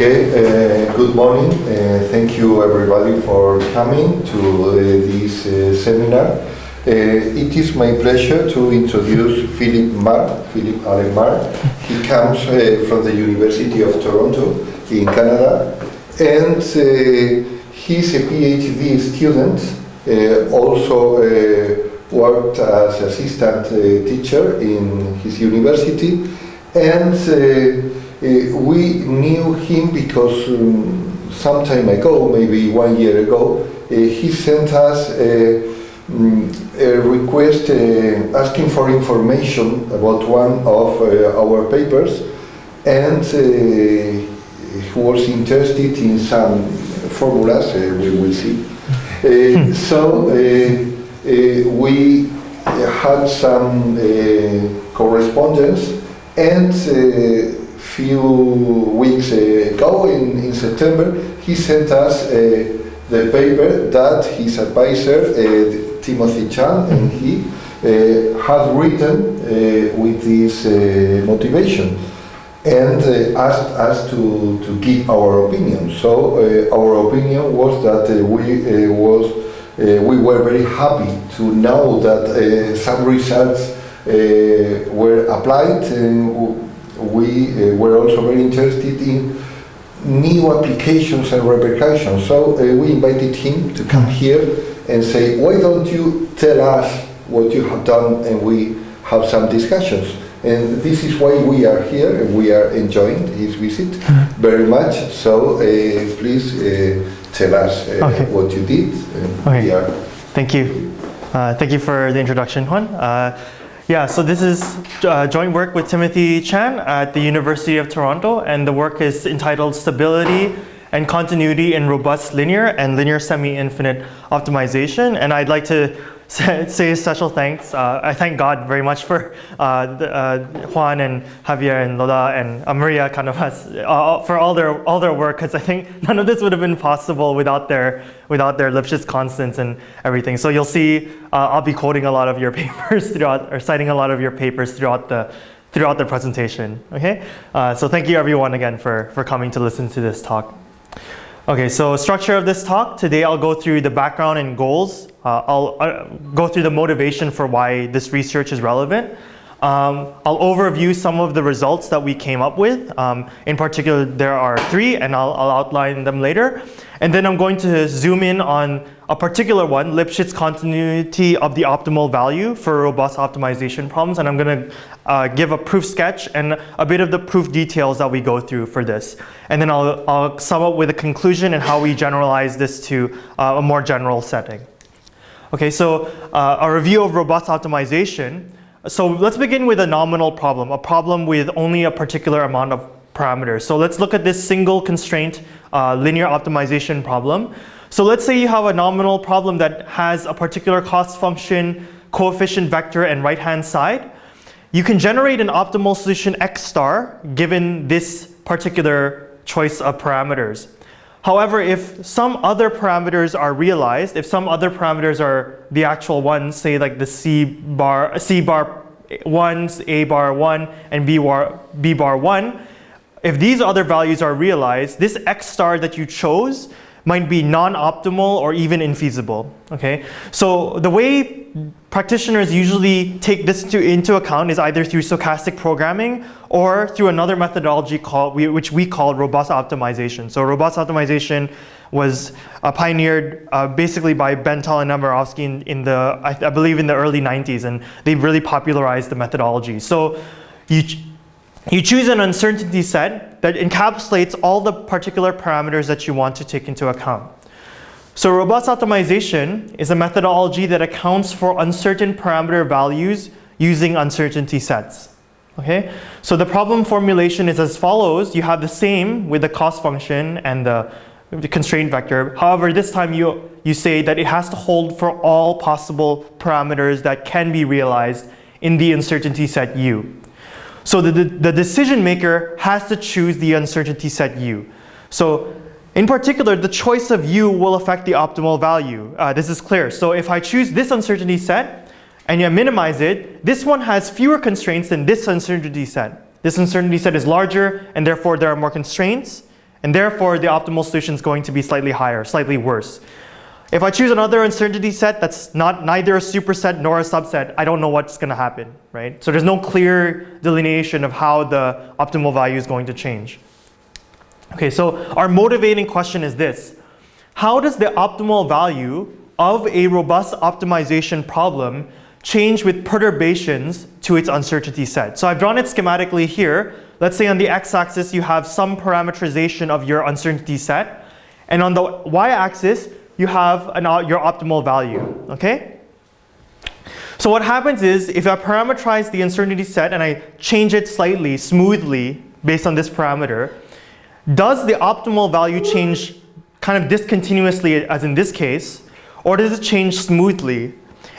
Okay, uh, good morning. Uh, thank you everybody for coming to uh, this uh, seminar. Uh, it is my pleasure to introduce Philip Mar, Philip Allen Mar. He comes uh, from the University of Toronto in Canada and he's a PhD student, also worked as assistant teacher in his university and we knew him because um, some time ago, maybe one year ago, uh, he sent us a, mm, a request uh, asking for information about one of uh, our papers and uh, he was interested in some formulas, uh, we will see. Uh, so uh, uh, we had some uh, correspondence and uh, few weeks ago in, in September he sent us uh, the paper that his advisor uh, Timothy Chan and he uh, had written uh, with this uh, motivation and uh, asked us to, to give our opinion. So uh, our opinion was that uh, we uh, was uh, we were very happy to know that uh, some results uh, were applied and we uh, were also very interested in new applications and repercussions. So uh, we invited him to come here and say, why don't you tell us what you have done and we have some discussions. And this is why we are here and we are enjoying his visit very much. So uh, please uh, tell us uh, Okay. what you did. And Okay. we are Thank you. Uh, thank you for the introduction, Juan. Yeah, so this is uh, joint work with Timothy Chan at the University of Toronto, and the work is entitled Stability and Continuity in Robust Linear and Linear Semi-Infinite Optimization. And I'd like to say special thanks. Uh, I thank God very much for uh, uh, Juan and Javier and Lola and uh, Maria Cánovas, uh, for all their all their work because I think none of this would have been possible without their without their Lipschitz constants and everything. So you'll see uh, I'll be quoting a lot of your papers throughout or citing a lot of your papers throughout the throughout the presentation. Okay, so thank you everyone again for for coming to listen to this talk. Okay, so structure of this talk. Today I'll go through the background and goals. Uh, I'll uh, go through the motivation for why this research is relevant. Um, I'll overview some of the results that we came up with. Um, in particular, there are three, and I'll, I'll outline them later. And then I'm going to zoom in on a particular one, Lipschitz continuity of the optimal value for robust optimization problems. And I'm going to uh, give a proof sketch and a bit of the proof details that we go through for this. And then I'll, I'll sum up with a conclusion and how we generalize this to uh, a more general setting. Okay, so uh, a review of robust optimization. So let's begin with a nominal problem, a problem with only a particular amount of parameters. So let's look at this single constraint uh, linear optimization problem. So let's say you have a nominal problem that has a particular cost function, coefficient vector, and right-hand side. You can generate an optimal solution x star given this particular choice of parameters. However, if some other parameters are realized, if some other parameters are the actual ones, say like the C bar, C bar 1, A bar 1, and B bar, B bar 1, if these other values are realized, this X star that you chose might be non-optimal or even infeasible, okay? So the way practitioners usually take this to, into account is either through stochastic programming or through another methodology called, we, which we call robust optimization. So robust optimization was uh, pioneered uh, basically by Ben-Tal and Nemirovski in, in the, I, I believe in the early 90s, and they really popularized the methodology. So you, you choose an uncertainty set that encapsulates all the particular parameters that you want to take into account. So robust optimization is a methodology that accounts for uncertain parameter values using uncertainty sets. Okay, so the problem formulation is as follows. You have the same with the cost function and the, constraint vector. However, this time you, you say that it has to hold for all possible parameters that can be realized in the uncertainty set U. So the, the, decision maker has to choose the uncertainty set U. So in particular, the choice of U will affect the optimal value. Uh, this is clear. So if I choose this uncertainty set and you minimize it, this one has fewer constraints than this uncertainty set. This uncertainty set is larger and therefore there are more constraints. And therefore, the optimal solution is going to be slightly higher, slightly worse. If I choose another uncertainty set that's not neither a superset nor a subset, I don't know what's going to happen, right? So there's no clear delineation of how the optimal value is going to change. Okay, so our motivating question is this. How does the optimal value of a robust optimization problem change with perturbations to its uncertainty set? So I've drawn it schematically here. Let's say on the x-axis you have some parameterization of your uncertainty set. And on the y-axis, you have an, your optimal value, okay? So what happens is if I parameterize the uncertainty set and I change it slightly, smoothly, based on this parameter, does the optimal value change kind of discontinuously as in this case, or does it change smoothly?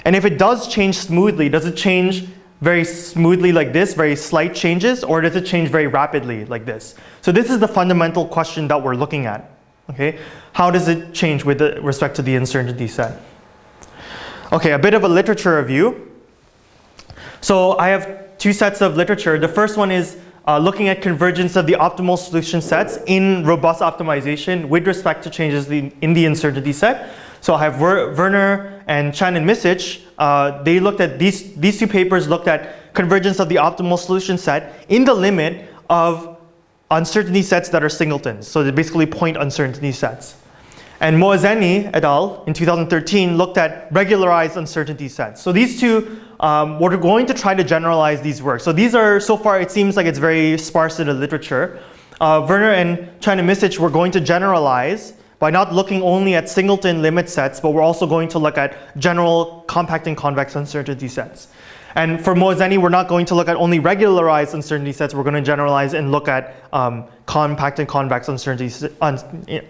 And if it does change smoothly, does it change very smoothly like this, very slight changes, or does it change very rapidly like this? So this is the fundamental question that we're looking at. Okay, how does it change with respect to the uncertainty set? Okay, a bit of a literature review. So I have two sets of literature. The first one is uh, looking at convergence of the optimal solution sets in robust optimization with respect to changes in the uncertainty set. So I have Werner and Chan and Misic. Uh, they looked at these, these two papers looked at convergence of the optimal solution set in the limit of uncertainty sets that are singletons. So they're basically point uncertainty sets. And Moazeni et al. in 2013 looked at regularized uncertainty sets. So these two, um, we're going to try to generalize these works. So these are, so far it seems like it's very sparse in the literature. Uh, Werner and Chan and Misic were going to generalize by not looking only at singleton limit sets, but we're also going to look at general compact and convex uncertainty sets. And for Moazeni, we're not going to look at only regularized uncertainty sets. We're going to generalize and look at um, compact and convex uncertainty, un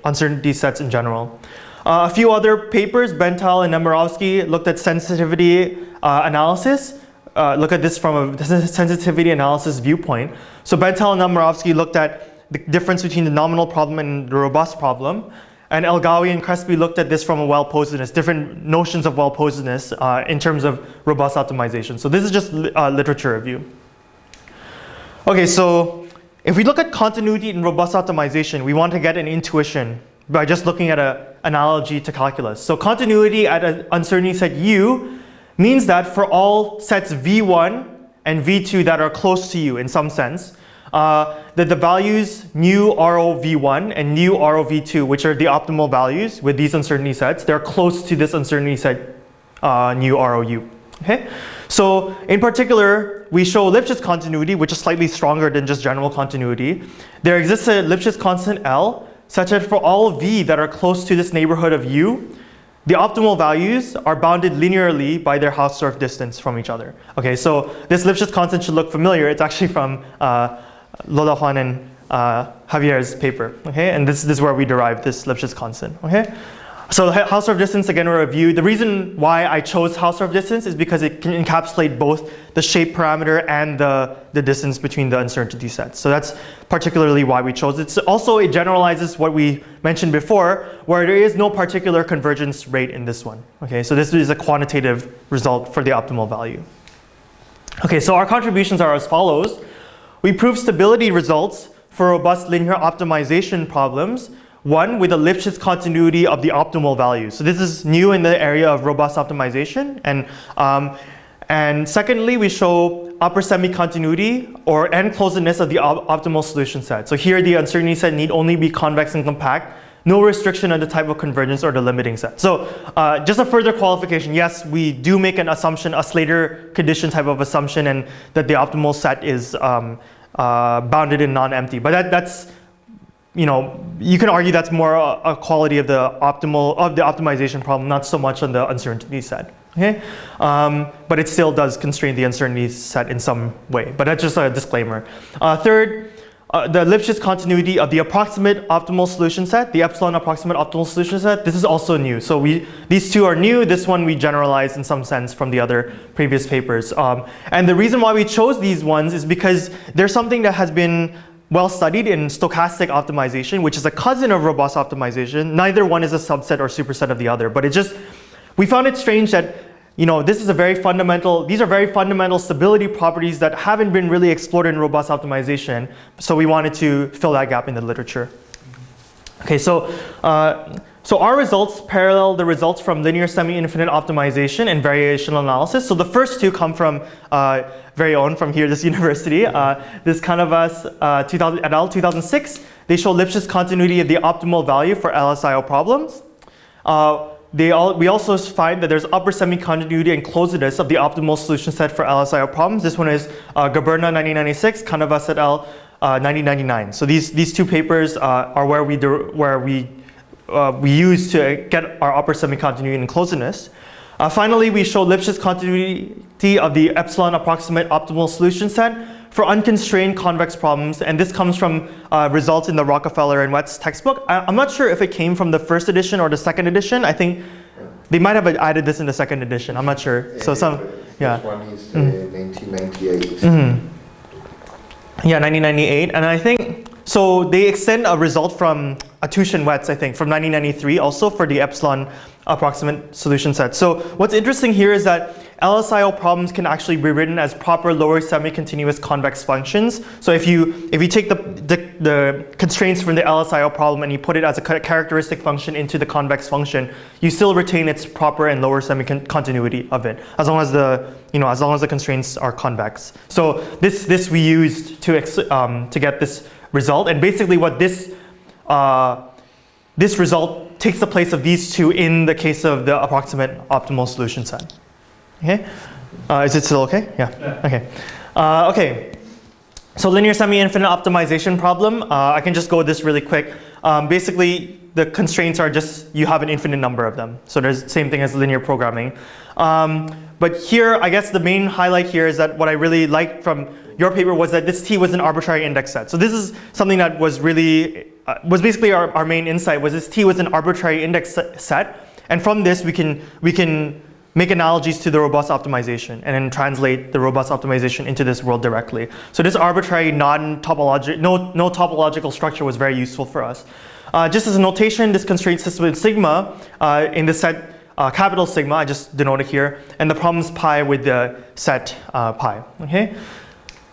uncertainty sets in general. Uh, a few other papers, Ben-Tal and Nemirovski looked at sensitivity uh, analysis. Uh, look at this from a sensitivity analysis viewpoint. So Ben-Tal and Nemirovski looked at the difference between the nominal problem and the robust problem. And Elgawi and Crespi looked at this from a well-posedness, different notions of well-posedness uh, in terms of robust optimization. So this is just uh, literature review. Okay, so if we look at continuity in robust optimization, we want to get an intuition by just looking at an analogy to calculus. So continuity at an uncertainty set U means that for all sets V1 and V2 that are close to U in some sense, uh, that the values nu ROV1 and nu ROV2, which are the optimal values with these uncertainty sets, they're close to this uncertainty set uh, nu ROU. Okay? So in particular, we show Lipschitz continuity, which is slightly stronger than just general continuity. There exists a Lipschitz constant L, such that for all V that are close to this neighborhood of U, the optimal values are bounded linearly by their Hausdorff distance from each other. Okay, so this Lipschitz constant should look familiar. It's actually from uh, Lola Juan and uh, Javier's paper, okay? And this, this is where we derive this Lipschitz constant, okay? So Hausdorff distance, again, a review. The reason why I chose Hausdorff distance is because it can encapsulate both the shape parameter and the, the distance between the uncertainty sets. So that's particularly why we chose it. So also, it generalizes what we mentioned before, where there is no particular convergence rate in this one. Okay, so this is a quantitative result for the optimal value. Okay, so our contributions are as follows. We prove stability results for robust linear optimization problems, one with a Lipschitz continuity of the optimal value. So this is new in the area of robust optimization. And, um, and secondly, we show upper semi-continuity or n-closedness of the op optimal solution set. So here the uncertainty set need only be convex and compact no restriction on the type of convergence or the limiting set. So uh, just a further qualification, yes, we do make an assumption, a Slater condition type of assumption and that the optimal set is um, uh, bounded and non-empty. But that, that's, you know, you can argue that's more a, a, quality of the optimal, of the optimization problem, not so much on the uncertainty set. Okay, um, but it still does constrain the uncertainty set in some way. But that's just a disclaimer. Uh, third, uh, the Lipschitz continuity of the approximate optimal solution set, the epsilon approximate optimal solution set, this is also new. So we, these two are new. This one we generalized in some sense from the other previous papers. Um, and the reason why we chose these ones is because there's something that has been well studied in stochastic optimization, which is a cousin of robust optimization. Neither one is a subset or superset of the other, but it just, we found it strange that you know, this is a very fundamental, these are very fundamental stability properties that haven't been really explored in robust optimization. So we wanted to fill that gap in the literature. Okay, so uh, so our results parallel the results from linear semi-infinite optimization and variational analysis. So the first two come from uh, very own from here, this university. Uh, this Cánovas uh, 2000, et al. 2006. They show Lipschitz continuity of the optimal value for LSIO problems. Uh, all, we also find that there's upper semi-continuity and closedness of the optimal solution set for LSIO problems. This one is uh, Goberna 1996, Cánovas et al. 1999. So these, these two papers uh, are where we, where we uh, we use to get our upper semi-continuity and closedness. Uh, finally, we show Lipschitz continuity of the epsilon approximate optimal solution set for unconstrained convex problems, and this comes from uh, results in the Rockafellar and Wets textbook. I, am not sure if it came from the first edition or the second edition. I think they might have added this in the second edition. I'm not sure. So some, yeah. One is mm. 1998. Mm-hmm. Yeah, 1998, and I think so. They extend a result from Attouch and Wets, I think, from 1993 also for the epsilon approximate solution set. So what's interesting here is that LSIO problems can actually be written as proper lower semi-continuous convex functions. So if you if you take the, the, the constraints from the LSIO problem and you put it as a characteristic function into the convex function, you still retain its proper and lower semi-continuity of it, as long as the you know as long as the constraints are convex. So this this we used to um, to get this result, and basically what this uh, this result takes the place of these two in the case of the approximate optimal solution set. Okay, uh, is it still okay? Yeah. yeah. Okay. Uh, okay. So linear semi-infinite optimization problem. Uh, I can just go this really quick. Um, basically, the constraints are just you have an infinite number of them. So there's the same thing as linear programming. Um, but here, I guess the main highlight here is that what I really liked from your paper was that this T was an arbitrary index set. So this is something that was really uh, was basically our, our main insight was this T was an arbitrary index set. And from this, we can, we can make analogies to the robust optimization and then translate the robust optimization into this world directly. So this arbitrary non-topological, no, no topological structure was very useful for us. Uh, just as a notation, this constraint system with sigma uh, in the set uh, capital sigma, I just denoted here, and the problem is pi with the set uh, pi, okay?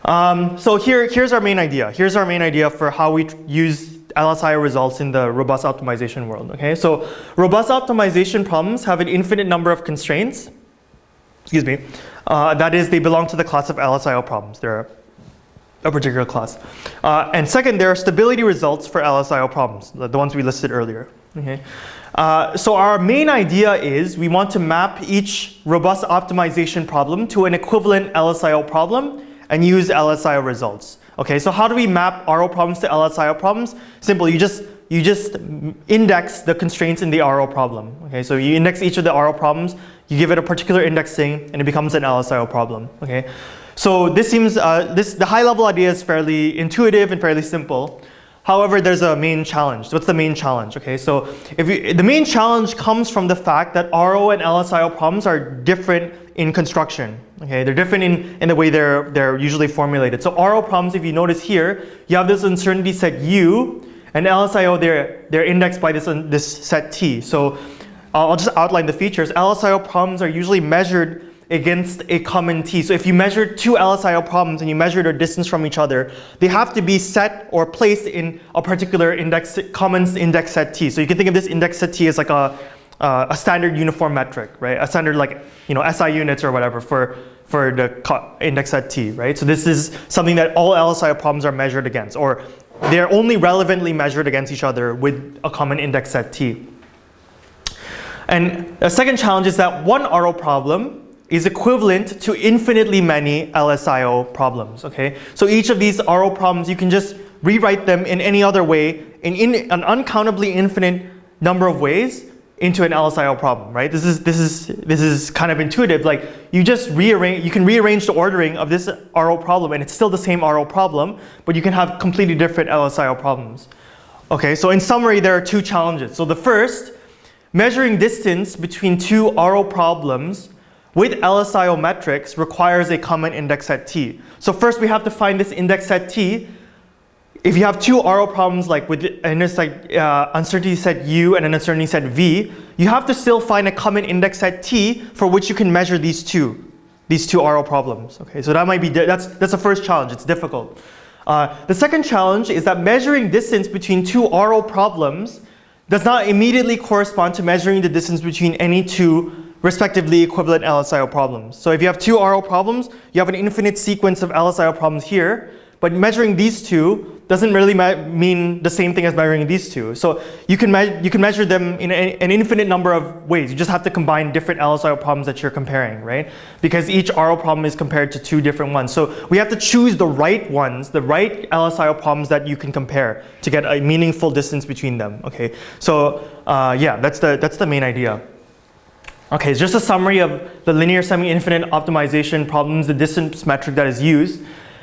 Um, so here, here's our main idea. Here's our main idea for how we use LSI results in the robust optimization world. Okay, so robust optimization problems have an infinite number of constraints. Excuse me. Uh, that is, they belong to the class of LSIO problems. They're a particular class. Uh, and second, there are stability results for LSIO problems, the, the ones we listed earlier. Okay. Uh, so our main idea is we want to map each robust optimization problem to an equivalent LSIO problem and use LSIO results. Okay, so how do we map RO problems to LSIO problems? Simple, you just you just index the constraints in the RO problem. Okay, so you index each of the RO problems, you give it a particular indexing, and it becomes an LSIO problem. Okay, so this seems uh, this the high level idea is fairly intuitive and fairly simple. However, there's a main challenge. What's the main challenge? Okay, so if you, the main challenge comes from the fact that RO and LSIO problems are different in construction. Okay, they're different in, in the way they're, they're usually formulated. So RO problems, if you notice here, you have this uncertainty set U, and LSIO, they're, they're indexed by this, this set T. So I'll just outline the features. LSIO problems are usually measured against a common T. So if you measure two LSIO problems and you measure their distance from each other, they have to be set or placed in a particular index, common index set T. So you can think of this index set T as like a, uh, a standard uniform metric, right? A standard like, you know, SI units or whatever for, for the index set T, right? So this is something that all LSIO problems are measured against, or they're only relevantly measured against each other with a common index set T. And a second challenge is that one RO problem is equivalent to infinitely many LSIO problems, okay? So each of these RO problems, you can just rewrite them in any other way in, in an uncountably infinite number of ways into an LSIO problem, right? This is, this is, this is kind of intuitive. Like you just rearrange, you can rearrange the ordering of this RO problem and it's still the same RO problem, but you can have completely different LSIO problems. Okay, so in summary, there are two challenges. So the first, measuring distance between two RO problems with LSIO metrics requires a common index set T. So first we have to find this index set T. If you have two RO problems like with an uh, uncertainty set U and an uncertainty set V, you have to still find a common index set T for which you can measure these two, these two RO problems. Okay, so that might be that's that's the first challenge. It's difficult. Uh, the second challenge is that measuring distance between two RO problems does not immediately correspond to measuring the distance between any two respectively equivalent LSIO problems. So if you have two RO problems, you have an infinite sequence of LSIO problems here, but measuring these two doesn't really mean the same thing as measuring these two. So you can, you can measure them in a, an infinite number of ways. You just have to combine different LSIO problems that you're comparing, right? Because each RO problem is compared to two different ones. So we have to choose the right ones, the right LSIO problems that you can compare to get a meaningful distance between them, okay? So uh, yeah, that's the, that's the main idea. Okay, just a summary of the linear semi-infinite optimization problems, the distance metric that is used.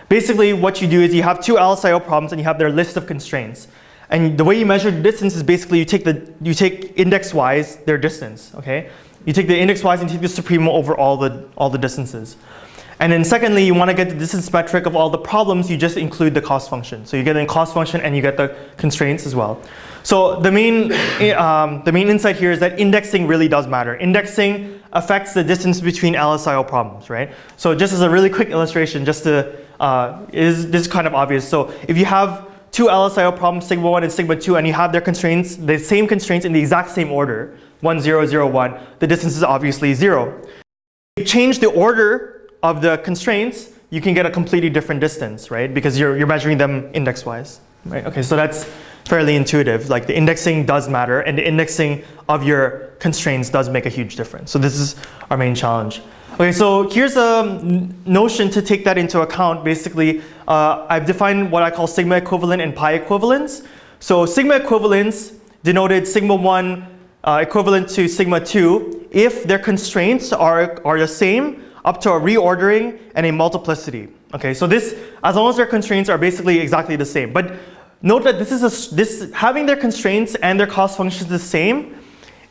Basically, what you do is you have two LSIO problems and you have their list of constraints. And the way you measure the distance is basically you take the you take index-wise their distance. Okay, you take the index-wise and take the supremum over all the all the distances. And then secondly, you want to get the distance metric of all the problems, you just include the cost function. So you get the cost function and you get the constraints as well. So the main, um, the main insight here is that indexing really does matter. Indexing affects the distance between LSIO problems, right? So just as a really quick illustration, just to uh, is this is kind of obvious. So if you have two LSIO problems, sigma 1 and sigma 2, and you have their constraints, the same constraints in the exact same order, 1, 0, 0, 1, the distance is obviously 0. If you change the order of the constraints, you can get a completely different distance, right? Because you're, you're measuring them index-wise, right? Okay, so that's fairly intuitive. Like the indexing does matter, and the indexing of your constraints does make a huge difference. So this is our main challenge. Okay, so here's a notion to take that into account. Basically, uh, I've defined what I call sigma equivalent and pi equivalence. So sigma equivalence denoted sigma 1 uh, equivalent to sigma 2 if their constraints are, are the same up to a reordering and a multiplicity. Okay, so this, as long as their constraints are basically exactly the same. But note that this is a, this, having their constraints and their cost functions the same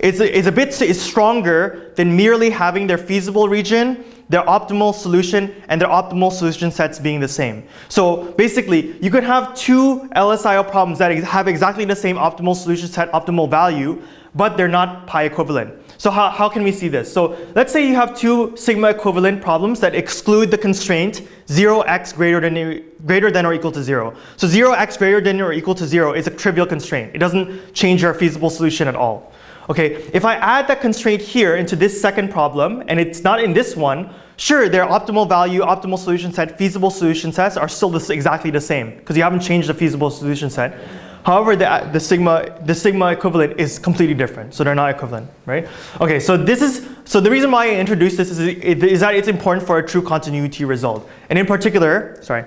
is a, is a bit is stronger than merely having their feasible region, their optimal solution, and their optimal solution sets being the same. So basically, you could have two LSIO problems that have exactly the same optimal solution set, optimal value, but they're not pi equivalent. So how, how can we see this? So let's say you have two sigma equivalent problems that exclude the constraint 0x greater than, greater than or equal to 0. So 0x greater than or equal to 0 is a trivial constraint. It doesn't change your feasible solution at all. Okay, if I add that constraint here into this second problem, and it's not in this one, sure, their optimal value, optimal solution set, feasible solution sets are still this, exactly the same because you haven't changed the feasible solution set. However, the, the, sigma, the sigma equivalent is completely different, so they're not equivalent, right? Okay, so this is, so the reason why I introduced this is, is that it's important for a true continuity result. And in particular, sorry,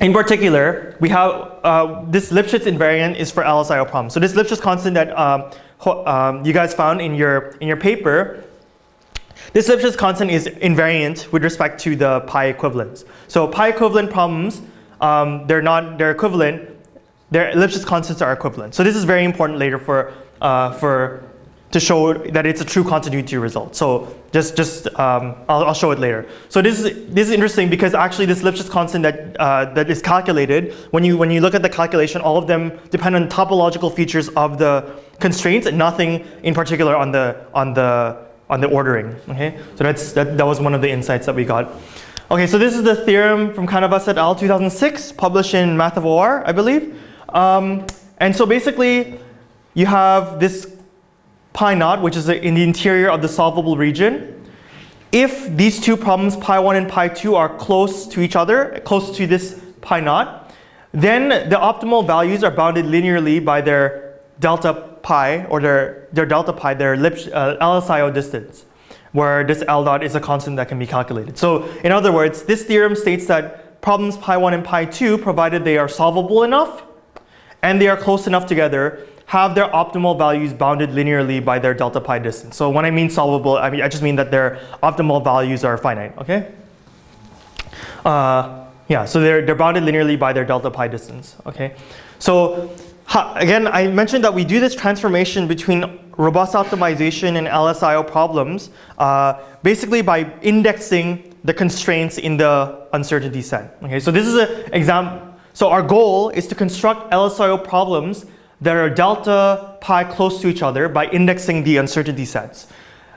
in particular, we have uh, this Lipschitz invariant is for LSIO problems. So this Lipschitz constant that um, um, you guys found in your, in your paper, this Lipschitz constant is invariant with respect to the pi equivalents. So pi equivalent problems, um, they're not, they're equivalent, their Lipschitz constants are equivalent. So this is very important later for, uh, for to show that it's a true continuity result. So just, just um, I'll, I'll, show it later. So this is, this is interesting because actually this Lipschitz constant that, uh, that is calculated, when you, when you look at the calculation, all of them depend on topological features of the constraints and nothing in particular on the, on the, on the ordering. Okay, So that's, that, that was one of the insights that we got. Okay, so this is the theorem from Cánovas et al. 2006, published in Math of OR, I believe. Um, and so basically, you have this pi naught, which is in the interior of the solvable region. If these two problems, pi 1 and pi 2, are close to each other, close to this pi naught, then the optimal values are bounded linearly by their delta pi, or their, their delta pi, their Lipsch, uh, LSIO distance, where this L dot is a constant that can be calculated. So in other words, this theorem states that problems pi 1 and pi 2, provided they are solvable enough, and they are close enough together, have their optimal values bounded linearly by their delta pi distance. So when I mean solvable, I mean I just mean that their optimal values are finite, okay? Uh, yeah, so they're, they're bounded linearly by their delta pi distance, okay? So again, I mentioned that we do this transformation between robust optimization and LSIO problems uh, basically by indexing the constraints in the uncertainty set. Okay, so this is an example. So our goal is to construct LSIO problems that are delta pi close to each other by indexing the uncertainty sets.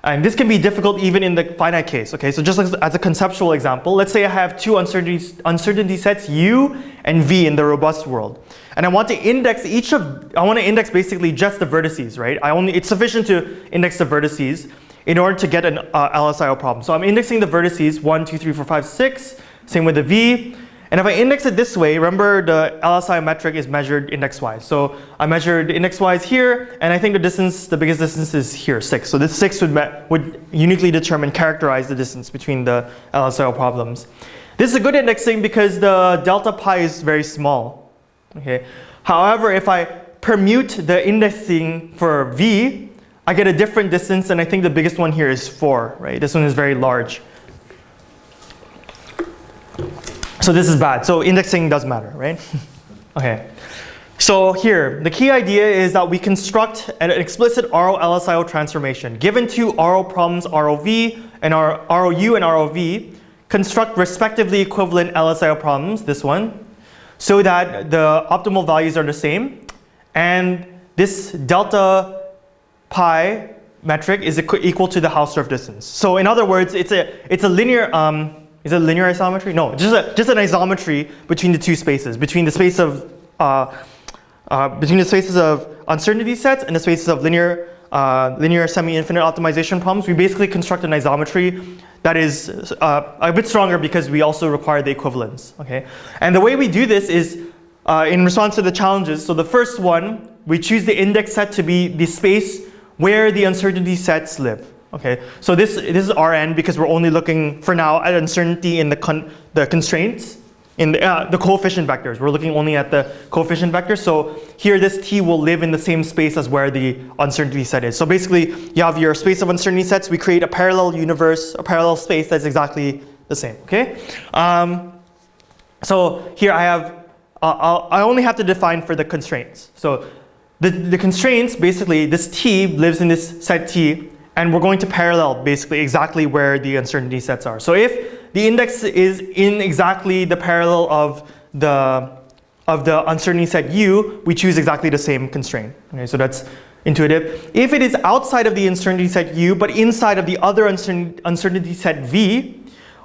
And this can be difficult even in the finite case, okay? So just as, a conceptual example, let's say I have two uncertainty, uncertainty sets, U and V in the robust world. And I want to index each of, I want to index basically just the vertices, right? I only, it's sufficient to index the vertices in order to get an uh, LSIO problem. So I'm indexing the vertices, one, two, three, four, five, six. same with the V. And if I index it this way, remember the LSI metric is measured index-wise. So I measured index-wise here, and I think the distance, the biggest distance is here, 6. So this 6 would, would uniquely determine, characterize the distance between the LSIO problems. This is a good indexing because the delta pi is very small. Okay. However, if I permute the indexing for V, I get a different distance, and I think the biggest one here is 4. Right? This one is very large. So this is bad. So indexing does matter, right? okay. So here, the key idea is that we construct an explicit RO LSIO transformation. Given two RO problems, ROV and R ROU and ROV, construct respectively equivalent LSIO problems, this one, so that the optimal values are the same. And this delta pi metric is equal to the Hausdorff distance. So in other words, it's a, it's a linear, um, is it linear isometry? No, just, a, just an isometry between the two spaces, between the space of uh, uh, between the spaces of uncertainty sets and the spaces of linear uh, linear semi-infinite optimization problems. We basically construct an isometry that is uh, a bit stronger because we also require the equivalence. Okay, and the way we do this is uh, in response to the challenges. So the first one, we choose the index set to be the space where the uncertainty sets live. Okay, so this, this is Rn because we're only looking for now at uncertainty in the, con the constraints, in the, uh, the coefficient vectors. We're looking only at the coefficient vectors. So here this T will live in the same space as where the uncertainty set is. So basically you have your space of uncertainty sets. We create a parallel universe, a parallel space that's exactly the same, okay? Um, so here I have, uh, i only have to define for the constraints. So the, the constraints, basically this T lives in this set T and we're going to parallel basically exactly where the uncertainty sets are. So if the index is in exactly the parallel of the of the uncertainty set u, we choose exactly the same constraint. Okay, so that's intuitive. If it is outside of the uncertainty set u, but inside of the other uncertainty set v,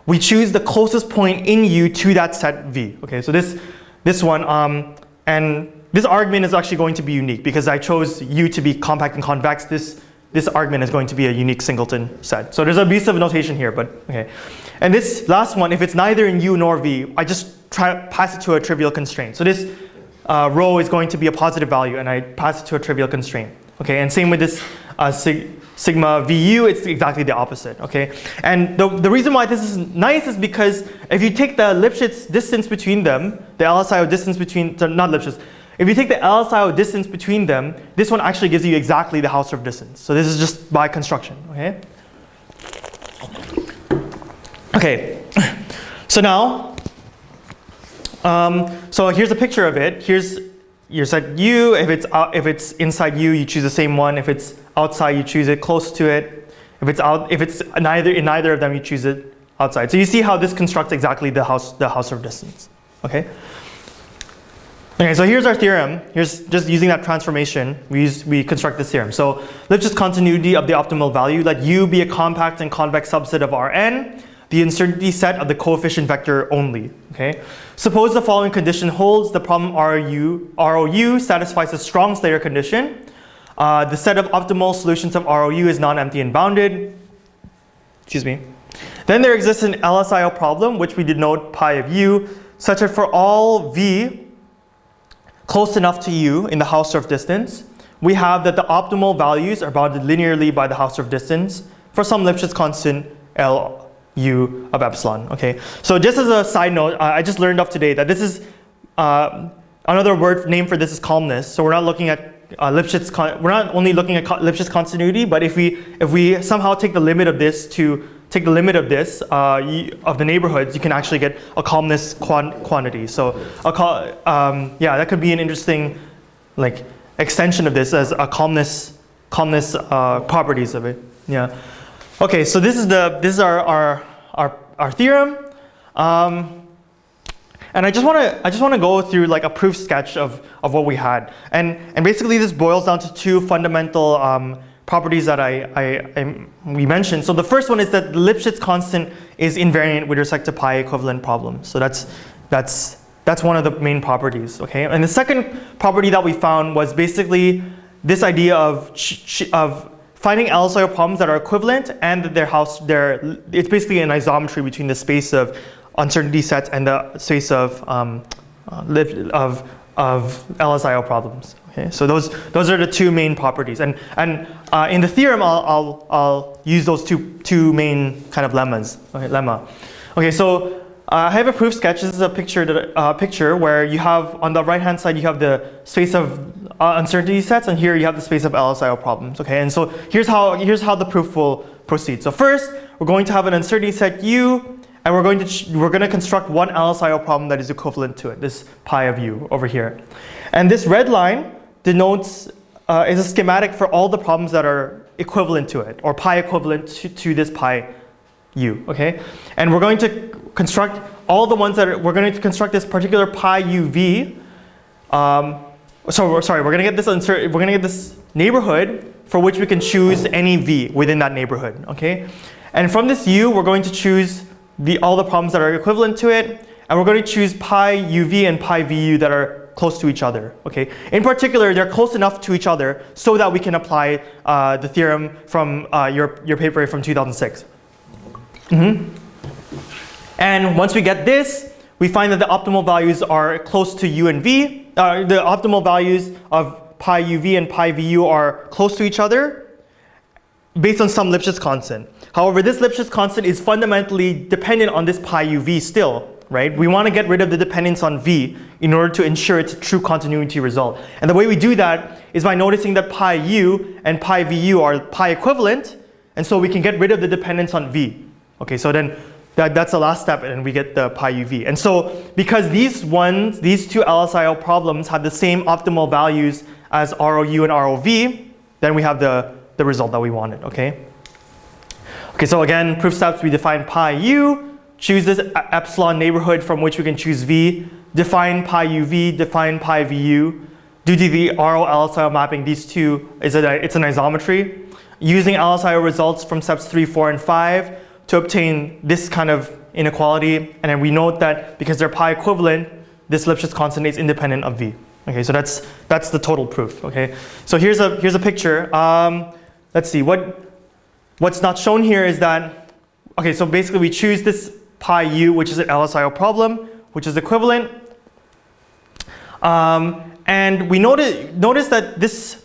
we choose the closest point in u to that set v. Okay, so this this one um, and this argument is actually going to be unique because I chose u to be compact and convex. This this argument is going to be a unique singleton set. So there's a piece of notation here, but okay. And this last one, if it's neither in U nor V, I just try pass it to a trivial constraint. So this uh, rho is going to be a positive value, and I pass it to a trivial constraint. Okay, and same with this uh, sig sigma VU, it's exactly the opposite. Okay, and the the reason why this is nice is because if you take the Lipschitz distance between them, the LSIO distance between, so not Lipschitz, if you take the LSIO distance between them, this one actually gives you exactly the Hausdorff distance. So this is just by construction, okay? Okay, so now, um, so here's a picture of it. Here's your set U. If it's, out, if it's inside U, you choose the same one. If it's outside, you choose it close to it. If it's out, if it's neither in neither of them, you choose it outside. So you see how this constructs exactly the house the Hausdorff distance. Okay. Okay, so here's our theorem. Here's just using that transformation, we, use, we construct this theorem. So let's just continuity of the optimal value. Let U be a compact and convex subset of Rn, the uncertainty set of the coefficient vector only. Okay. Suppose the following condition holds, the problem ROU, ROU satisfies a strong Slater condition. Uh, the set of optimal solutions of ROU is non-empty and bounded. Excuse me. Then there exists an LSIO problem, which we denote pi of u, such that for all v close enough to u in the Hausdorff distance, we have that the optimal values are bounded linearly by the Hausdorff distance for some Lipschitz constant L u of epsilon. Okay, so just as a side note, I just learned off today that this is uh, another word name for this is calmness. So we're not looking at uh, Lipschitz. we're not only looking at Lipschitz continuity, but if we if we somehow take the limit of this to take the limit of this, uh, you, of the neighborhoods, you can actually get a calmness quantity. So a um, yeah, that could be an interesting like extension of this as a calmness, calmness uh, properties of it. Yeah. Okay, so this is the this is our our our, our theorem. Um, and I just want to I just want to go through like a proof sketch of of what we had. And and basically this boils down to two fundamental um, properties that I, I, I, we mentioned. So the first one is that Lipschitz constant is invariant with respect to pi equivalent problems. So that's, that's, that's one of the main properties, okay? And the second property that we found was basically this idea of, of finding LSIO problems that are equivalent and their house, their, it's basically an isometry between the space of uncertainty sets and the space of, um, uh, of, of LSIO problems. Okay, so those, those are the two main properties. And, and uh, in the theorem, I'll, I'll, I'll use those two, two main kind of lemmas. Okay, lemma. Okay, so uh, I have a proof sketch. This is a picture, that, uh, picture where you have, on the right-hand side, you have the space of uh, uncertainty sets, and here you have the space of LSIO problems. Okay, and so here's how, here's how the proof will proceed. So first, we're going to have an uncertainty set U, and we're going to, we're going to construct one LSIO problem that is equivalent to it, this pi of U over here. And this red line denotes, uh, is a schematic for all the problems that are equivalent to it, or pi equivalent to, to this pi u, okay? And we're going to construct all the ones that are, we're going to construct this particular pi uv, um, so sorry, we're going to get this we're going to get this neighborhood for which we can choose any v within that neighborhood, okay? And from this u, we're going to choose the, all the problems that are equivalent to it, and we're going to choose pi uv and pi vu that are close to each other. Okay. In particular, they're close enough to each other so that we can apply uh, the theorem from uh, your, your paper from 2006. Mm -hmm. And once we get this, we find that the optimal values are close to u and v. Uh, the optimal values of pi uv and pi vu are close to each other based on some Lipschitz constant. However, this Lipschitz constant is fundamentally dependent on this pi uv still right? We want to get rid of the dependence on V in order to ensure it's true continuity result. And the way we do that is by noticing that pi u and pi vu are pi equivalent, and so we can get rid of the dependence on V. Okay, so then that, that's the last step and we get the pi uv. And so because these ones, these two LSIO problems have the same optimal values as ROU and ROV, then we have the, the result that we wanted, okay? Okay, so again, proof steps, we define pi u, choose this epsilon neighborhood from which we can choose v, define pi uv, define pi vu. To the RO LSIO mapping, these two, is a, it's an isometry. Using LSIO results from steps 3, 4, and 5 to obtain this kind of inequality. And then we note that because they're pi equivalent, this Lipschitz constant is independent of v. Okay, so that's, that's the total proof. Okay, so here's a, here's a picture. Um, let's see, what, what's not shown here is that, okay, so basically we choose this pi u, which is an LSIO problem, which is equivalent. Um, and we notice, notice that this,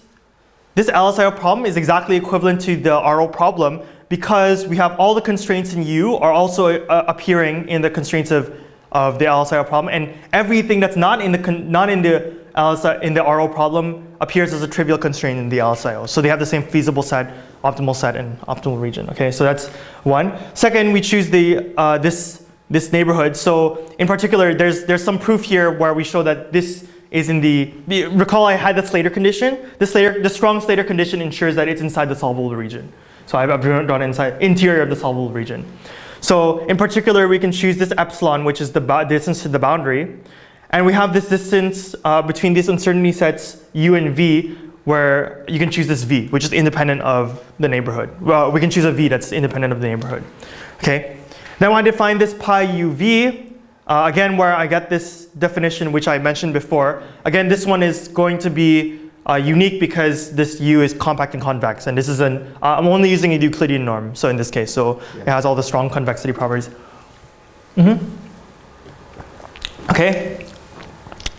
this LSIO problem is exactly equivalent to the RO problem because we have all the constraints in U are also uh, appearing in the constraints of, of the LSIO problem. And everything that's not in the, not in the, LSI, in the RO problem appears as a trivial constraint in the LSIO. So they have the same feasible set optimal set and optimal region. Okay, so that's one. Second, we choose the uh, this this neighborhood. So in particular, there's there's some proof here where we show that this is in the, the recall I had the Slater condition. The Slater the strong Slater condition ensures that it's inside the solvable region. So I've drawn inside interior of the solvable region. So in particular, we can choose this epsilon, which is the distance to the boundary. And we have this distance uh, between these uncertainty sets u and v, where you can choose this v, which is independent of the neighborhood. Well, we can choose a v that's independent of the neighborhood. Okay. Now I define this pi uv, uh, again where I get this definition which I mentioned before. Again, this one is going to be uh, unique because this u is compact and convex, and this is an, uh, I'm only using a Euclidean norm, so in this case, so yeah. it has all the strong convexity properties. Mm -hmm. Okay.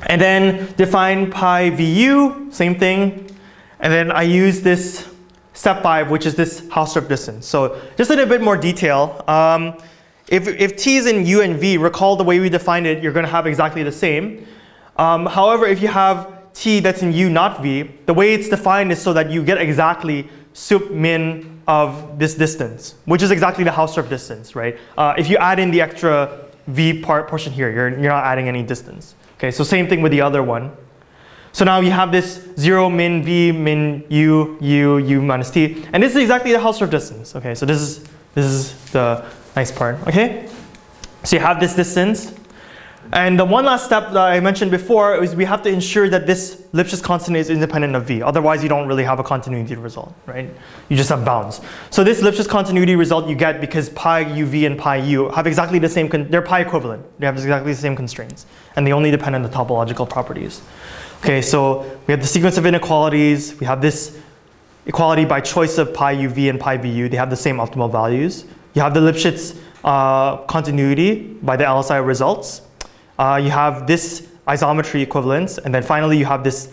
And then define pi vu, same thing, and then I use this step five, which is this Hausdorff distance. So just in a bit more detail, um, if, if t is in u and v, recall the way we defined it, you're going to have exactly the same. Um, however, if you have t that's in u, not v, the way it's defined is so that you get exactly sup min of this distance, which is exactly the Hausdorff distance, right? Uh, if you add in the extra v part portion here, you're, you're not adding any distance. Okay, so same thing with the other one. So now you have this 0 min v min u u u minus t. And this is exactly the Hausdorff distance. Okay, so this is, this is the nice part. Okay, so you have this distance. And the one last step that I mentioned before is we have to ensure that this Lipschitz constant is independent of V. Otherwise, you don't really have a continuity result, right? You just have bounds. So this Lipschitz continuity result you get because pi uv and pi u have exactly the same, they're pi equivalent. They have exactly the same constraints. And they only depend on the topological properties. Okay, so we have the sequence of inequalities. We have this equality by choice of pi uv and pi vu. They have the same optimal values. You have the Lipschitz uh, continuity by the LSI results. Uh, you have this isometry equivalence, and then finally you have this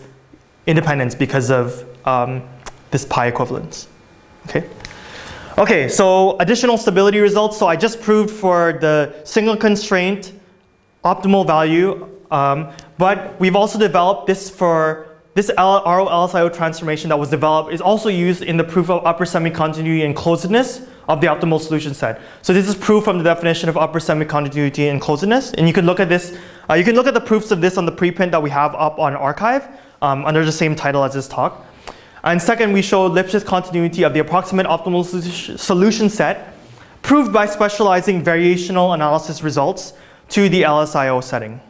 independence because of um, this pi equivalence. Okay. Okay, so additional stability results. So I just proved for the single constraint optimal value, um, but we've also developed this for this RO LSIO transformation that was developed is also used in the proof of upper semi-continuity and closedness of the optimal solution set. So this is proof from the definition of upper semi-continuity and closedness. And you can look at this, uh, you can look at the proofs of this on the preprint that we have up on arXiv um, under the same title as this talk. And second, we show Lipschitz continuity of the approximate optimal solution set proved by specializing variational analysis results to the LSIO setting.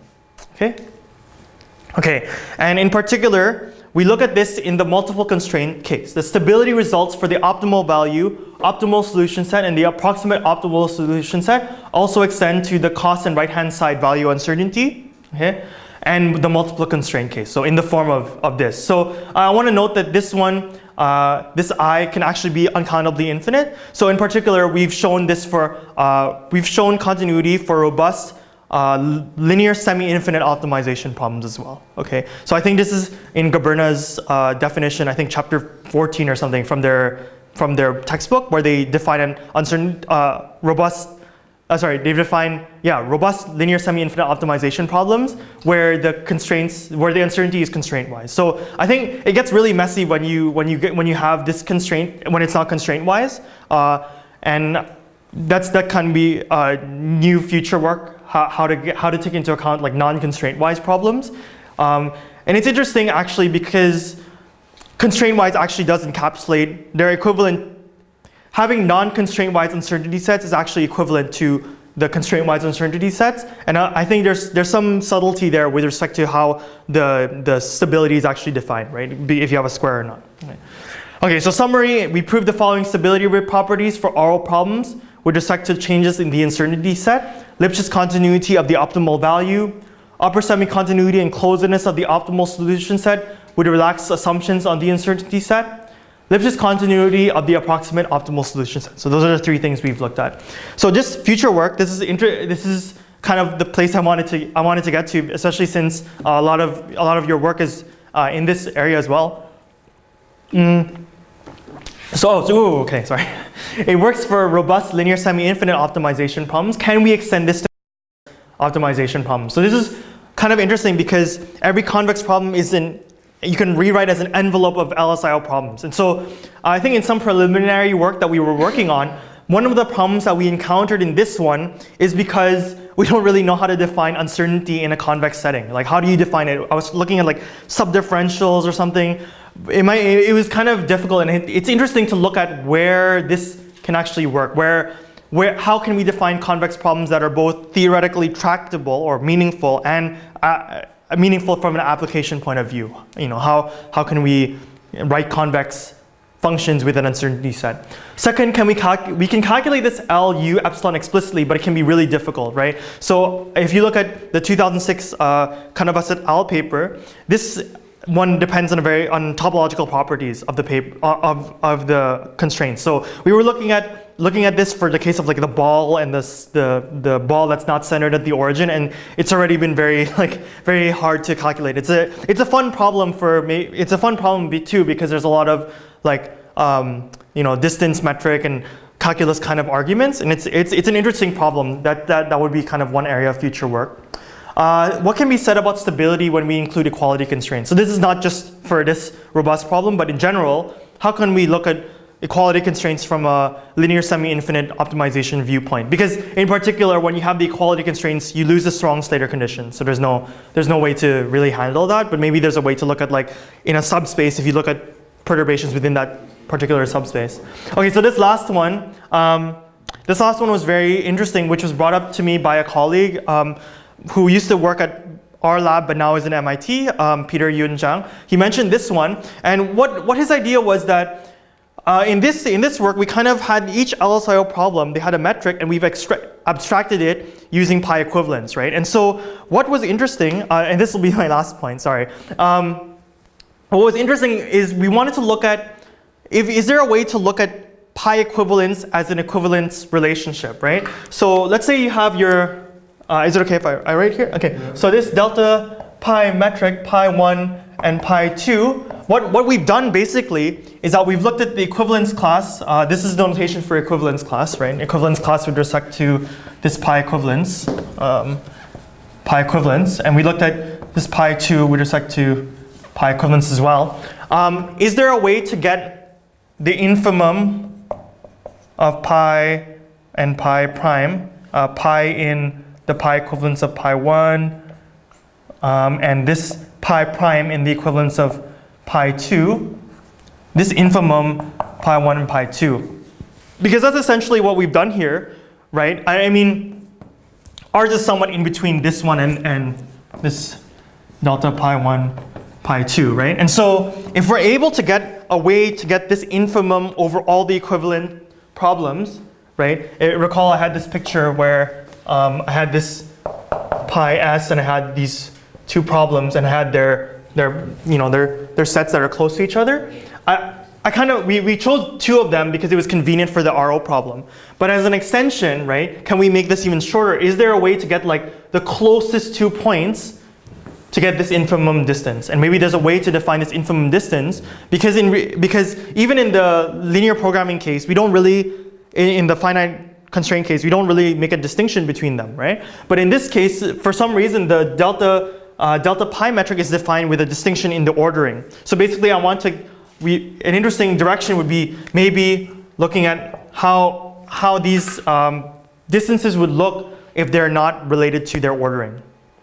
Okay? Okay, and in particular, we look at this in the multiple constraint case. The stability results for the optimal value, optimal solution set, and the approximate optimal solution set also extend to the cost and right-hand side value uncertainty, okay? And the multiple constraint case, so in the form of, of this. So uh, I want to note that this one, uh, this I can actually be uncountably infinite. So in particular, we've shown this for, uh, we've shown continuity for robust uh, linear semi-infinite optimization problems as well. Okay, so I think this is in Goberna's uh, definition. I think chapter 14 or something from their from their textbook where they define an uncertain uh, robust. Uh, sorry, they define yeah robust linear semi-infinite optimization problems where the constraints where the uncertainty is constraint-wise. So I think it gets really messy when you when you get when you have this constraint when it's not constraint-wise, uh, and that's that can be uh, new future work how, how, to, get, how to take into account like non-constraint-wise problems. Um, and it's interesting actually because constraint-wise actually does encapsulate their equivalent. Having non-constraint-wise uncertainty sets is actually equivalent to the constraint-wise uncertainty sets. And I, I think there's, there's some subtlety there with respect to how the, the stability is actually defined, right? If you have a square or not. Okay. okay, so summary, we proved the following stability properties for RO problems with respect to changes in the uncertainty set. Lipschitz continuity of the optimal value, upper semi-continuity and closedness of the optimal solution set with relaxed assumptions on the uncertainty set, Lipschitz continuity of the approximate optimal solution set. So those are the three things we've looked at. So just future work, this is this is kind of the place I wanted to I wanted to get to, especially since uh, a lot of a lot of your work is uh, in this area as well. Mm. So, oh, so ooh, okay, sorry. It works for robust linear semi-infinite optimization problems. Can we extend this to optimization problems? So this is kind of interesting because every convex problem is in, you can rewrite as an envelope of LSIO problems. And so I think in some preliminary work that we were working on, one of the problems that we encountered in this one is because we don't really know how to define uncertainty in a convex setting. Like how do you define it? I was looking at like subdifferentials or something it, might, it was kind of difficult and it, it's interesting to look at where this can actually work, where, where, how can we define convex problems that are both theoretically tractable or meaningful and uh, meaningful from an application point of view. You know, how, how can we write convex functions with an uncertainty set. Second, can we, we can calculate this L, U, epsilon explicitly, but it can be really difficult, right? So if you look at the 2006 uh, Cánovas et al. paper, this one depends on a very on topological properties of the paper uh, of of the constraints. So we were looking at looking at this for the case of like the ball and this the the ball that's not centered at the origin, and it's already been very like very hard to calculate. It's a it's a fun problem for me. It's a fun problem too because there's a lot of like um, you know distance metric and calculus kind of arguments, and it's it's it's an interesting problem. That that that would be kind of one area of future work. Uh, what can be said about stability when we include equality constraints? So this is not just for this robust problem, but in general, how can we look at equality constraints from a linear semi-infinite optimization viewpoint? Because in particular, when you have the equality constraints, you lose the strong Slater condition. So there's no, there's no way to really handle that, but maybe there's a way to look at like in a subspace, if you look at perturbations within that particular subspace. Okay, so this last one, um, this last one was very interesting, which was brought up to me by a colleague. Um, who used to work at our lab but now is in MIT, um, Peter Yun Zhang. He mentioned this one, and what, what his idea was that uh, in, this, in this work, we kind of had each LSIO problem, they had a metric, and we've abstracted it using pi equivalence, right? And so what was interesting, uh, and this will be my last point, sorry. Um, what was interesting is we wanted to look at, if, is there a way to look at pi equivalence as an equivalence relationship, right? So let's say you have your, uh, is it okay if I, I write here? Okay, so this delta pi metric, pi 1 and pi 2, what, what we've done basically is that we've looked at the equivalence class. Uh, this is the notation for equivalence class, right? Equivalence class with respect to this pi equivalence, um, pi equivalence, and we looked at this pi 2 with respect to pi equivalence as well. Um, is there a way to get the infimum of pi and pi prime, uh, pi in the pi equivalence of pi 1, um, and this pi prime in the equivalence of pi 2, this infimum pi 1 and pi 2. Because that's essentially what we've done here, right? I, I mean, ours is somewhat in between this one and, and this delta pi 1, pi 2, right? And so if we're able to get a way to get this infimum over all the equivalent problems, right? I recall I had this picture where um, I had this pi s and I had these two problems and I had their their you know their their sets that are close to each other. I, I kind of we, we chose two of them because it was convenient for the RO problem. But as an extension, right, can we make this even shorter? Is there a way to get like the closest two points to get this infimum distance? And maybe there's a way to define this infimum distance because in because even in the linear programming case, we don't really in, in the finite constraint case, we don't really make a distinction between them, right? But in this case, for some reason, the delta uh, delta pi metric is defined with a distinction in the ordering. So basically, I want to we, an interesting direction would be maybe looking at how, how these um, distances would look if they're not related to their ordering.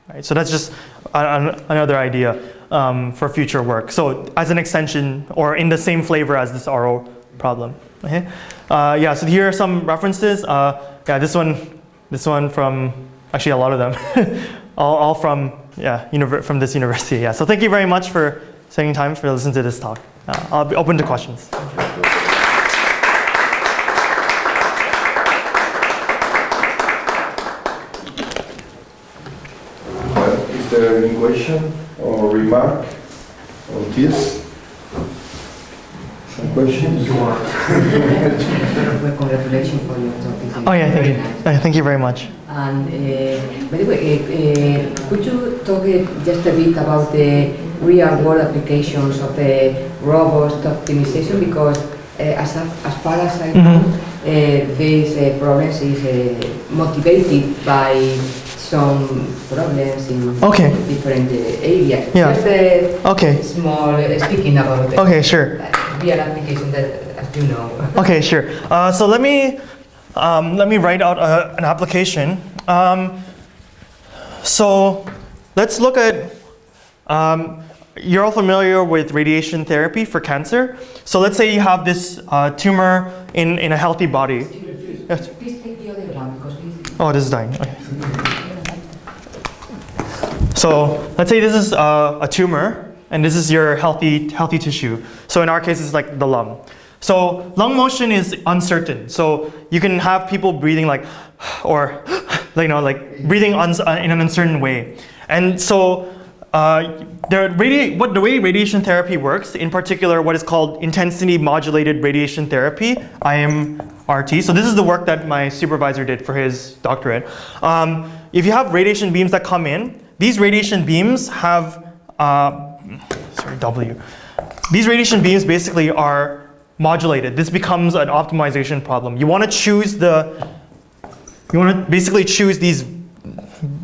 Right? So that's just another idea um, for future work. So as an extension or in the same flavor as this RO problem. Okay? Uh, yeah, so here are some references. Uh, yeah, this one, this one from, actually a lot of them, all, all from, yeah, from this university. Yeah, so thank you very much for spending time for listening to this talk. Uh, I'll be open to questions. Is there any question or remark on this? Some questions? Congratulations for your talk. Oh yeah, thank you. Uh, thank you very much. And uh, by the way, uh, uh, could you talk uh, just a bit about the real-world applications of a robust optimization? Because uh, as, a, as far as I know, mm -hmm. this problems is motivated by some problems in okay. different areas. Yeah. Just a okay. small speaking about It. okay, sure. Real application that as you know. okay, sure. Uh, so let me um, let me write out a, an application. Um, so let's look at um, you're all familiar with radiation therapy for cancer. So let's say you have this uh, tumor in, in a healthy body. Yes. Please take the other one because Oh, this is dying. Okay. So let's say this is uh, a tumor and this is your healthy, healthy tissue. So in our case, it's like the lung. So lung motion is uncertain. So you can have people breathing like, or you know, like breathing uh, in an uncertain way. And so uh, the, what, the way radiation therapy works, in particular what is called intensity modulated radiation therapy, IMRT. So this is the work that my supervisor did for his doctorate. Um, if you have radiation beams that come in, these radiation beams have, uh, sorry, W. These radiation beams basically are modulated. This becomes an optimization problem. You want to choose the, you want to basically choose these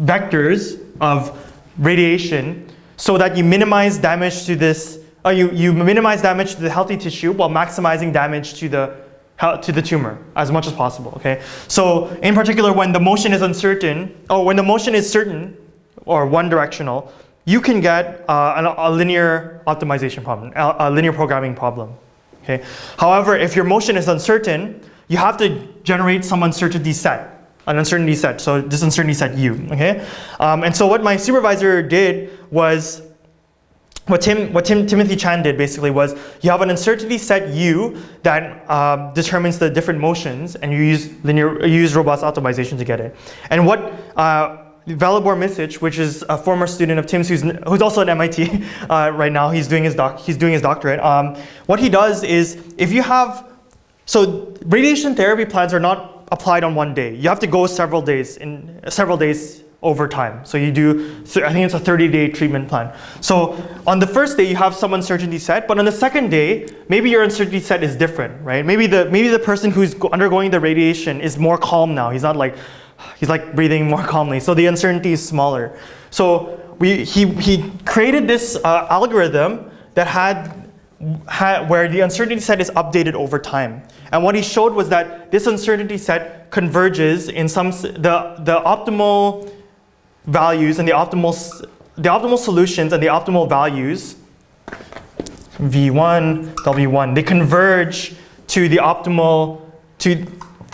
vectors of radiation so that you minimize damage to this, uh, you, you minimize damage to the healthy tissue while maximizing damage to the, to the tumor as much as possible, okay? So in particular, when the motion is uncertain, or when the motion is certain, or one directional, you can get uh, a, a linear optimization problem, a, a linear programming problem, okay? However, if your motion is uncertain, you have to generate some uncertainty set, an uncertainty set. So this uncertainty set U, okay? Um, and so what my supervisor did was, what Tim, what Tim, Timothy Chan did basically was, you have an uncertainty set U that um, determines the different motions, and you use linear, you use robust optimization to get it. And what uh, Velibor Misic, which is a former student of Tim's, who's, who's also at MIT uh, right now, he's doing his doc, he's doing his doctorate. Um, what he does is, if you have, so radiation therapy plans are not applied on one day. You have to go several days in several days over time. So you do, I think it's a 30-day treatment plan. So on the first day, you have some uncertainty set, but on the second day, maybe your uncertainty set is different, right? Maybe the, maybe the person who's undergoing the radiation is more calm now. He's not like, he's like breathing more calmly. So the uncertainty is smaller. So we, he, he created this uh, algorithm that had where the uncertainty set is updated over time. And what he showed was that this uncertainty set converges in some, the, the optimal values and the optimal, the optimal solutions and the optimal values, V1, W1, they converge to the optimal, to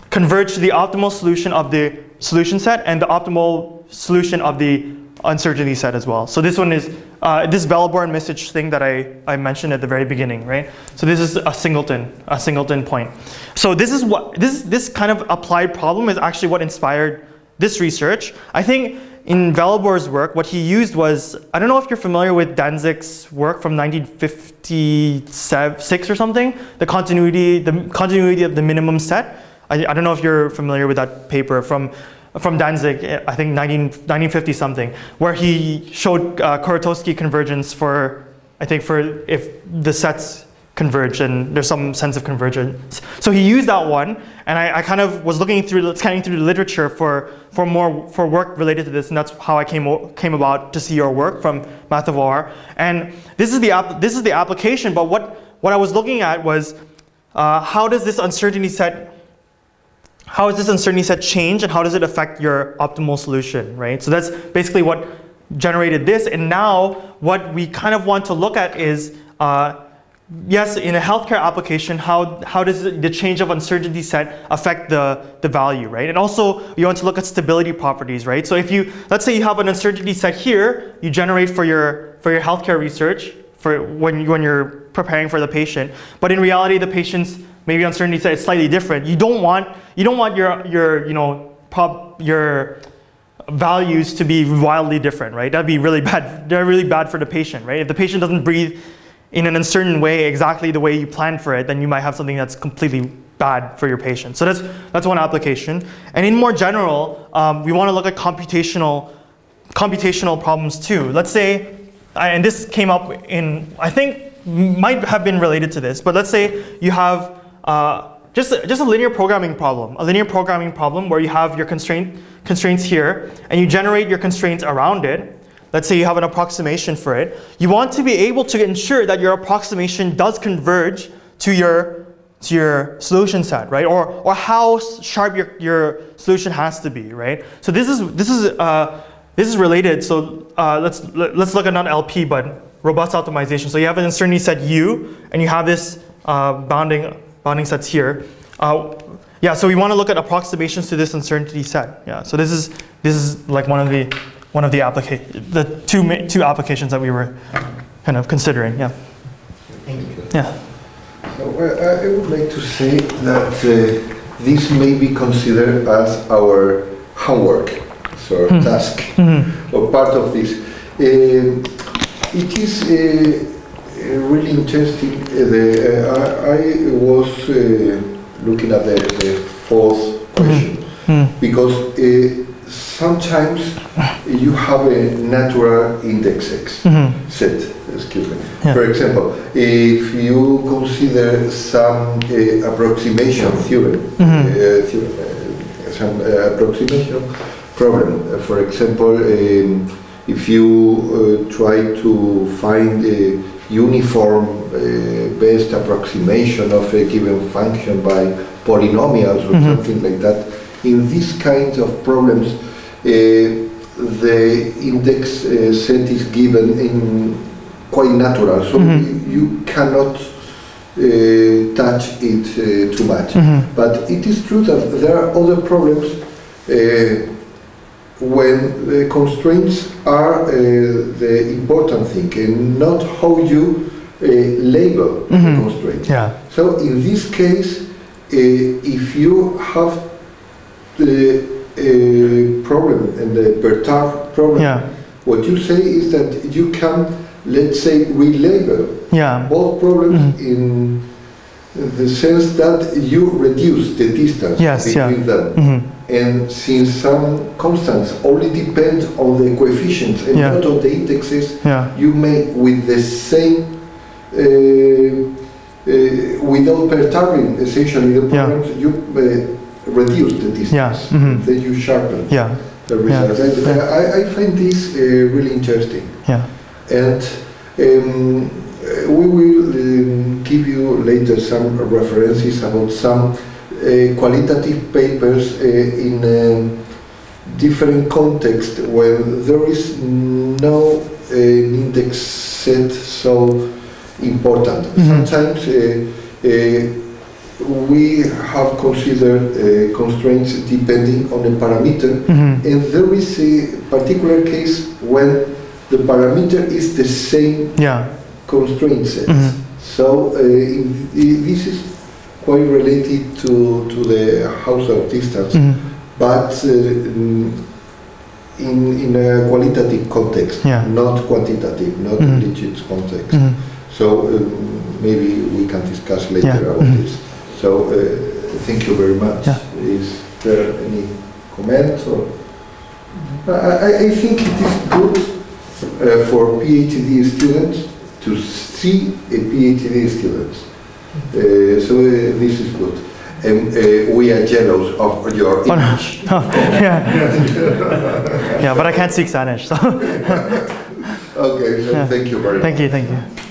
converge to the optimal solution of the solution set and the optimal solution of the uncertainty set as well. So this one is uh, this Velibor Misic thing that I, I mentioned at the very beginning, right? So this is a singleton, a singleton point. So this is what this this kind of applied problem is actually what inspired this research. I think in Velibor's work, what he used was I don't know if you're familiar with Dantzig's work from 1956 or something, the continuity the continuity of the minimum set. I, I don't know if you're familiar with that paper from from Dantzig, I think 19, 1950 something, where he showed uh, Kuratowski convergence for, I think for if the sets converge and there's some sense of convergence. So he used that one and I, I, kind of was looking through, scanning through the literature for, for more, for work related to this and that's how I came, came about to see your work from Math of OR. And this is the, app, this is the application, but what, what I was looking at was uh, how does this uncertainty set how does this uncertainty set change and how does it affect your optimal solution, right? So that's basically what generated this. And now what we kind of want to look at is, uh, yes, in a healthcare application, how, how does the change of uncertainty set affect the, the value, right? And also you want to look at stability properties, right? So if you, let's say you have an uncertainty set here, you generate for your, for your healthcare research, for when, when you're preparing for the patient, but in reality the patient's maybe uncertainty is slightly different. You don't want you don't want your your you know prob your values to be wildly different, right? That'd be really bad. They're really bad for the patient, right? If the patient doesn't breathe in an uncertain way exactly the way you planned for it, then you might have something that's completely bad for your patient. So that's that's one application. And in more general, um, we want to look at computational computational problems too. Let's say, and this came up in I think might have been related to this, but let's say you have uh, just, a, just a linear programming problem, a linear programming problem where you have your constraint, constraints here and you generate your constraints around it. Let's say you have an approximation for it. You want to be able to ensure that your approximation does converge to your, to your solution set, right? Or, or how sharp your, your solution has to be, right? So this is, this is, uh, this is related. So uh, let's, let's look at not LP, but robust optimization. So you have an uncertainty set U, and you have this uh, bounding bounding sets here. Uh, yeah, so we want to look at approximations to this uncertainty set. Yeah, so this is this is like one of the one of the application the two two applications that we were kind of considering. Yeah. Thank you. Yeah. So uh, I would like to say that uh, this may be considered as our homework, so mm. task, mm -hmm. or part of this. Uh, it is uh, really interesting. Uh, the, uh, I, I, was uh, looking at the, the fourth question mm -hmm. because sometimes you have a natural index X mm -hmm. set, excuse me. Yeah. For example, if you consider some uh, approximation theorem, mm -hmm. uh, theorem uh, some approximation problem, for example, um, if you try to find a uniform uh, best approximation of a given function by polynomials or mm -hmm. something like that. In these kinds of problems, uh, the index uh, set is given in quite natural, so mm -hmm. you cannot uh, touch it uh, too much. Mm -hmm. But it is true that there are other problems uh, uh, when the constraints are uh, the important thing and not how you uh, label the Mhm. constraint. Yeah. So in this case, uh, if you have the uh, problem and the perturb problem, Yeah. what you say is that you can, let's say, relabel Yeah. both problems Mhm. in the sense that you reduce the distance Yes, yeah. between them. hmm And since some constants only depend on the coefficients and Yeah. not on the indexes, Yeah. you may, with the same, uh, uh, without perturbing essentially the Yeah. problems, you uh, reduce the distance. Yeah, mhm. Then you sharpen Yeah. the results. Yeah. I, I, find this uh, really interesting. Yeah. And um, uh, we will um, later some references about some uh, qualitative papers uh, in um, different contexts where there is no uh, index set so important. Mhm. Sometimes uh, uh, we have considered uh, constraints depending on a parameter hmm and there is a particular case when the parameter is the same Yeah. constraint set. Mhm. So uh, this is quite related to, to the Hausdorff distance, hmm but uh, mm, in, in a qualitative context, Yeah. not quantitative, not Mhm. legit context. hmm So um, maybe we can discuss later Yeah. about Mhm. this. So uh, thank you very much. Yeah. Is there any comment or? I, I- I think it is good uh, for PhD students to see a PhD student. Uh, so uh, this is good. And uh, we are jealous of your Oh, no. Oh, yeah. yeah, but I can't speak Spanish, so Okay, so Yeah. thank you very much. thank you, thank you.